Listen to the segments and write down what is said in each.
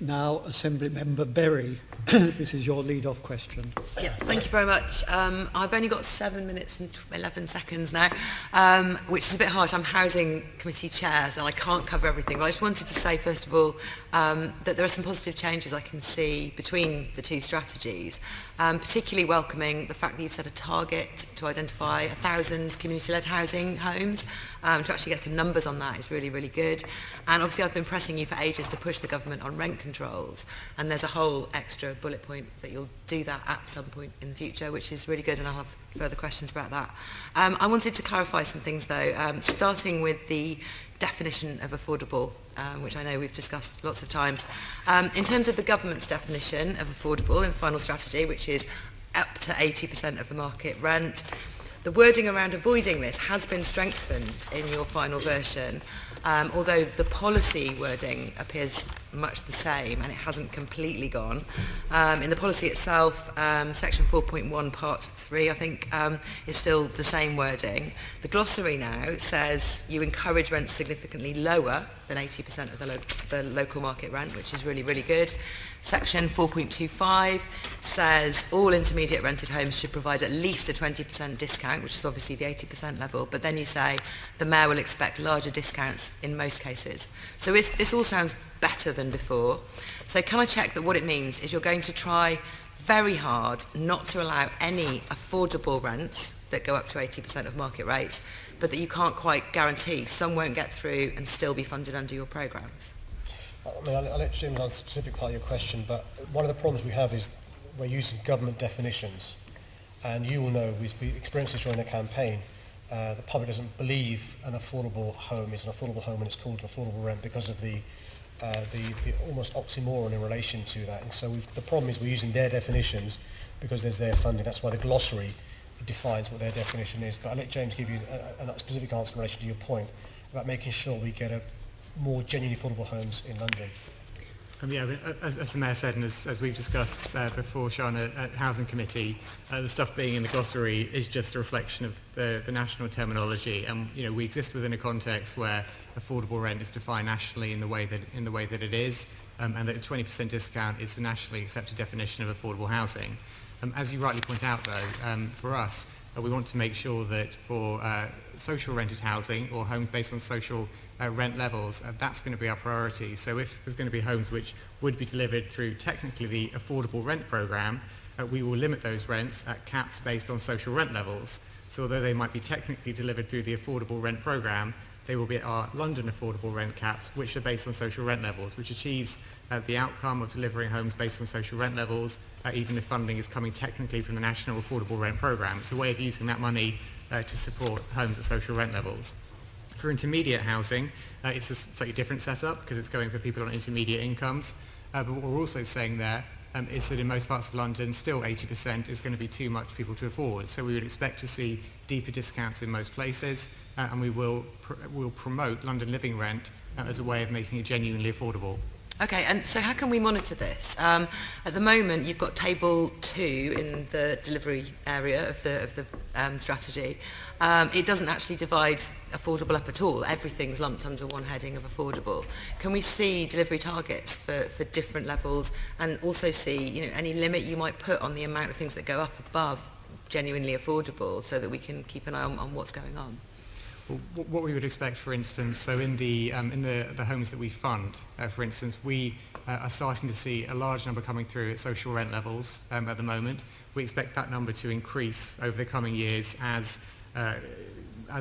Now, Assembly Member Berry, this is your lead-off question. Yeah, thank you very much. Um, I've only got seven minutes and 11 seconds now, um, which is a bit harsh. I'm Housing Committee Chair, so I can't cover everything. But I just wanted to say, first festival um, that there are some positive changes I can see between the two strategies, um, particularly welcoming the fact that you've set a target to identify 1,000 community-led housing homes. Um, to actually get some numbers on that is really, really good. And obviously I've been pressing you for ages to push the government on rent controls, and there's a whole extra bullet point that you'll do that at some point in the future, which is really good, and I'll have further questions about that. Um, I wanted to clarify some things though, um, starting with the definition of affordable, um, which I know we've discussed lots of times. Um, in terms of the government's definition of affordable in the final strategy, which is up to 80% of the market rent, the wording around avoiding this has been strengthened in your final version, um, although the policy wording appears much the same and it hasn't completely gone. Um, in the policy itself, um, section 4.1 part 3, I think, um, is still the same wording. The glossary now says you encourage rents significantly lower than 80% of the, lo the local market rent, which is really, really good. Section 4.25 says all intermediate rented homes should provide at least a 20% discount, which is obviously the 80% level, but then you say the mayor will expect larger discounts in most cases. So this all sounds better than before. So can I check that what it means is you're going to try very hard not to allow any affordable rents that go up to 80% of market rates, but that you can't quite guarantee some won't get through and still be funded under your programmes? I mean, I'll, I'll let answer the specific part of your question, but one of the problems we have is we're using government definitions. And you will know, we've experienced this during the campaign, uh, the public doesn't believe an affordable home is an affordable home and it's called an affordable rent because of the, uh, the, the almost oxymoron in relation to that. And so the problem is we're using their definitions because there's their funding. That's why the glossary defines what their definition is. But I'll let James give you a, a specific answer in relation to your point about making sure we get a more genuinely affordable homes in London from the uh, as, as the Mayor said and as, as we've discussed uh, before, Sean, at, at Housing Committee, uh, the stuff being in the glossary is just a reflection of the, the national terminology. And, you know, we exist within a context where affordable rent is defined nationally in the way that, in the way that it is, um, and that a 20% discount is the nationally accepted definition of affordable housing. Um, as you rightly point out, though, um, for us, we want to make sure that for uh, social rented housing or homes based on social uh, rent levels, uh, that's going to be our priority. So if there's going to be homes which would be delivered through technically the affordable rent program, uh, we will limit those rents at caps based on social rent levels. So although they might be technically delivered through the affordable rent program, they will be our London affordable rent caps, which are based on social rent levels, which achieves uh, the outcome of delivering homes based on social rent levels, uh, even if funding is coming technically from the National Affordable Rent Programme. It's a way of using that money uh, to support homes at social rent levels. For intermediate housing, uh, it's a slightly different setup because it's going for people on intermediate incomes. Uh, but what we're also saying there um, is that in most parts of London, still 80% is going to be too much people to afford. So we would expect to see deeper discounts in most places, uh, and we will, pr will promote London Living Rent uh, as a way of making it genuinely affordable. Okay, and so how can we monitor this? Um, at the moment, you've got table two in the delivery area of the, of the um, strategy. Um, it doesn't actually divide affordable up at all. Everything's lumped under one heading of affordable. Can we see delivery targets for, for different levels and also see you know, any limit you might put on the amount of things that go up above genuinely affordable so that we can keep an eye on, on what's going on? What we would expect, for instance, so in the, um, in the, the homes that we fund, uh, for instance, we uh, are starting to see a large number coming through at social rent levels um, at the moment. We expect that number to increase over the coming years as uh,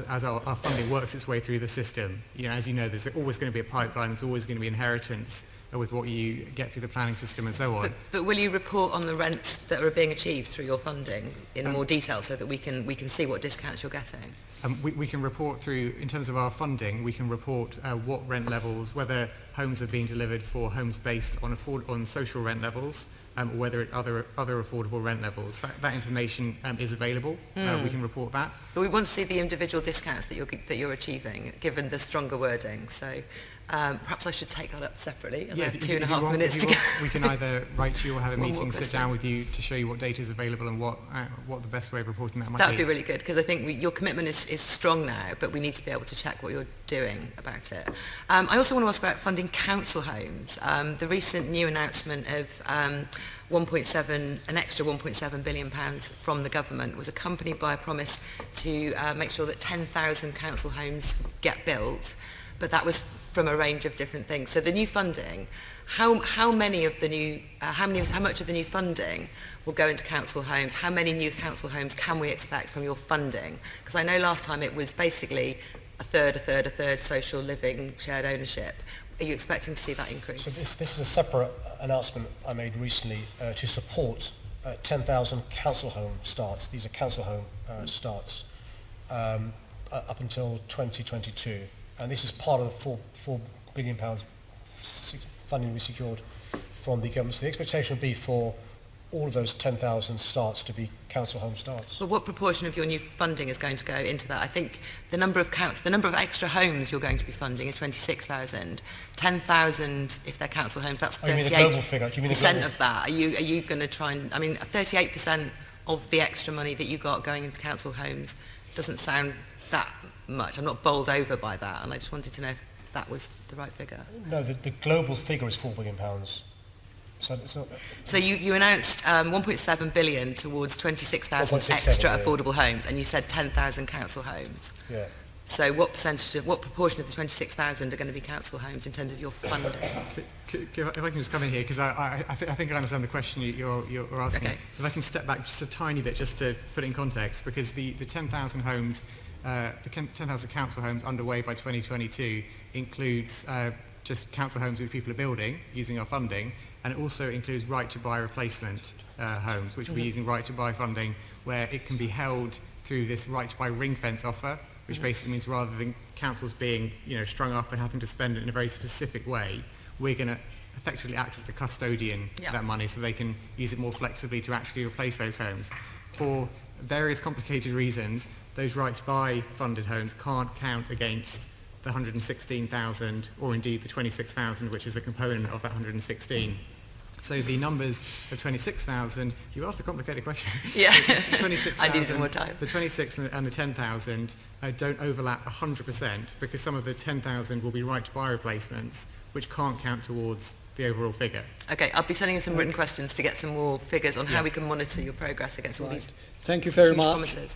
as our, our funding works its way through the system. You know, as you know, there's always going to be a pipeline, there's always going to be inheritance with what you get through the planning system and so on. But, but will you report on the rents that are being achieved through your funding in um, more detail so that we can, we can see what discounts you're getting? Um, we, we can report through, in terms of our funding, we can report uh, what rent levels, whether homes are being delivered for homes based on, afford on social rent levels, um, or whether it other, other affordable rent levels. That, that information um, is available. Mm. Uh, we hmm. can report that. But we want to see the individual discounts that you're, that you're achieving, given the stronger wording. So Um, perhaps I should take that up separately. yeah, have two and a half want, minutes to go. we can either write to you or have a meeting, sit down with you to show you what data is available and what uh, what the best way of reporting that might that be. That would be really good because I think we, your commitment is, is strong now, but we need to be able to check what you're doing about it. Um, I also want to ask about funding in council homes. Um, the recent new announcement of um, 1.7, an extra 1.7 billion pounds from the government was accompanied by a promise to uh, make sure that 10,000 council homes get built, but that was from a range of different things. So the new funding, how, how many of the new, uh, how, many, how much of the new funding will go into council homes? How many new council homes can we expect from your funding? Because I know last time it was basically a third, a third, a third social living, shared ownership are you expecting to see that increase? So this, this is a separate announcement I made recently uh, to support uh, 10,000 council home starts. These are council home uh, starts um, uh, up until 2022. And this is part of the four, four billion pounds funding we secured from the government. So the expectation would be for all of those 10,000 starts to be council home starts. But what proportion of your new funding is going to go into that? I think the number of counts, the number of extra homes you're going to be funding is 26,000. 10,000 if they're council homes, that's Oh, you mean the 38 global figure? Do you mean the percent global of that. Are you are you going to try and? I mean, 38 percent of the extra money that you got going into council homes doesn't sound that much. I'm not bowled over by that, and I just wanted to know if that was the right figure. No, the, the global figure is 4 billion pounds. So, so So you, you announced um, 1.7 billion towards 26,000 extra yeah. affordable homes, and you said 10,000 council homes. yeah. So what percentage of, what proportion of the 26,000 are going to be council homes in terms of your funding? C- c- If I can just come in here, because I, I, I, thi- I think I understand the question you- you're, you're asking. Okay. If I can step back just a tiny bit, just to put it in context, because the, the 10,000 homes, uh, the 10,000 council homes underway by 2022 includes uh, just council homes which people are building using our funding, and it also includes right-to-buy replacement uh, homes, which we're using right-to-buy funding, where it can be held through this right-to-buy ring-fence offer, which basically means rather than councils being, you know, strung up and having to spend it in a very specific way, we're going to effectively act as the custodian Yeah. of that money so they can use it more flexibly to actually replace those homes. For various complicated reasons, those right-to-buy funded homes can't count against the 116,000 or indeed the 26,000, which is a component of that 116. So the numbers of 26,000, you asked a complicated question. Yeah. The 26,000 I needed some more time. The 26 and the- and the 10,000 uh, don't overlap 100% because some of the 10,000 will be right-to-buy replacements, which can't count towards the overall figure. Okay, I'll be sending you some written questions to get some more figures on how we can monitor your progress against all Right. these Thank you very huge much. promises.